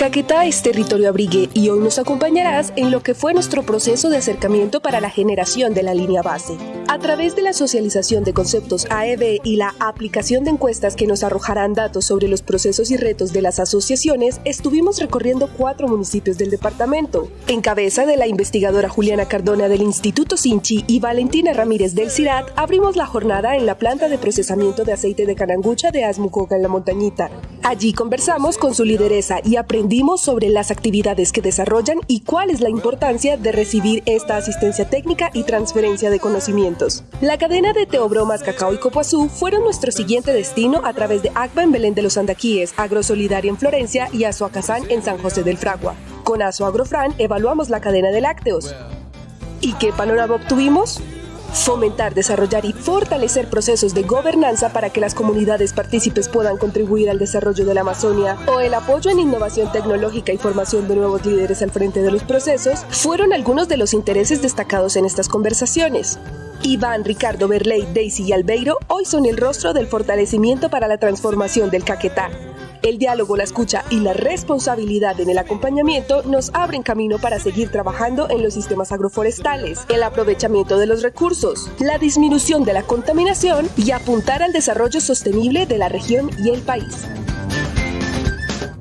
Caquetá es territorio abrigue y hoy nos acompañarás en lo que fue nuestro proceso de acercamiento para la generación de la línea base. A través de la socialización de conceptos AEB y la aplicación de encuestas que nos arrojarán datos sobre los procesos y retos de las asociaciones, estuvimos recorriendo cuatro municipios del departamento. En cabeza de la investigadora Juliana Cardona del Instituto Sinchi y Valentina Ramírez del CIRAT, abrimos la jornada en la planta de procesamiento de aceite de canangucha de Asmucoca en la Montañita. Allí conversamos con su lideresa y aprendimos sobre las actividades que desarrollan y cuál es la importancia de recibir esta asistencia técnica y transferencia de conocimientos. La cadena de Teobromas, Cacao y Copoazú fueron nuestro siguiente destino a través de ACBA en Belén de los Andaquíes, Agrosolidaria en Florencia y Azuacazán en San José del Fragua. Con Aso Agrofran evaluamos la cadena de lácteos. ¿Y qué panorama obtuvimos? Fomentar, desarrollar y fortalecer procesos de gobernanza para que las comunidades partícipes puedan contribuir al desarrollo de la Amazonia o el apoyo en innovación tecnológica y formación de nuevos líderes al frente de los procesos fueron algunos de los intereses destacados en estas conversaciones. Iván, Ricardo, Berley, Daisy y Albeiro hoy son el rostro del fortalecimiento para la transformación del Caquetá. El diálogo, la escucha y la responsabilidad en el acompañamiento nos abren camino para seguir trabajando en los sistemas agroforestales, el aprovechamiento de los recursos, la disminución de la contaminación y apuntar al desarrollo sostenible de la región y el país.